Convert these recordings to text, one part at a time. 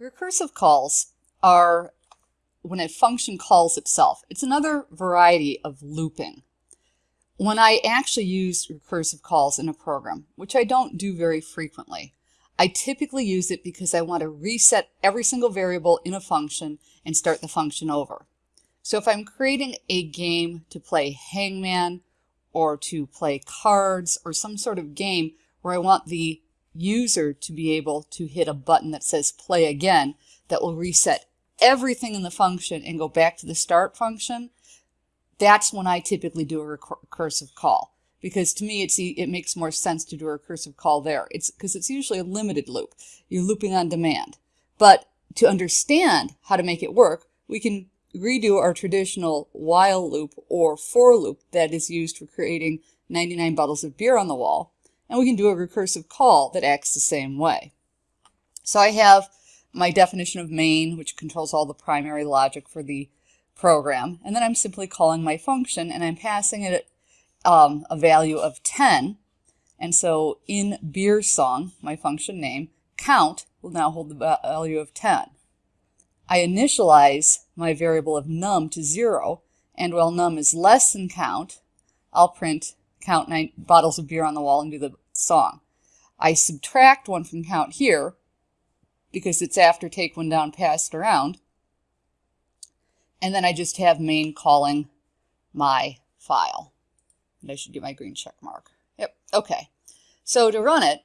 Recursive calls are when a function calls itself. It's another variety of looping. When I actually use recursive calls in a program, which I don't do very frequently, I typically use it because I want to reset every single variable in a function and start the function over. So if I'm creating a game to play hangman or to play cards or some sort of game where I want the user to be able to hit a button that says play again that will reset everything in the function and go back to the start function, that's when I typically do a recursive call. Because to me, it's it makes more sense to do a recursive call there. It's because it's usually a limited loop. You're looping on demand. But to understand how to make it work, we can redo our traditional while loop or for loop that is used for creating 99 bottles of beer on the wall and we can do a recursive call that acts the same way. So I have my definition of main, which controls all the primary logic for the program, and then I'm simply calling my function, and I'm passing it um, a value of 10, and so in beer song, my function name, count will now hold the value of 10. I initialize my variable of num to 0, and while num is less than count, I'll print count nine bottles of beer on the wall and do the song. I subtract one from count here because it's after take one down, passed around. And then I just have main calling my file. And I should get my green check mark. Yep, okay. So to run it,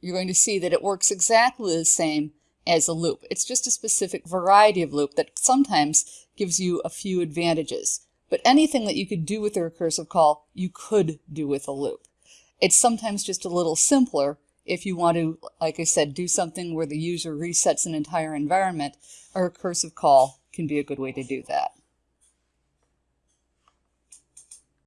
you're going to see that it works exactly the same as a loop. It's just a specific variety of loop that sometimes gives you a few advantages. But anything that you could do with a recursive call, you could do with a loop. It's sometimes just a little simpler if you want to, like I said, do something where the user resets an entire environment. A recursive call can be a good way to do that.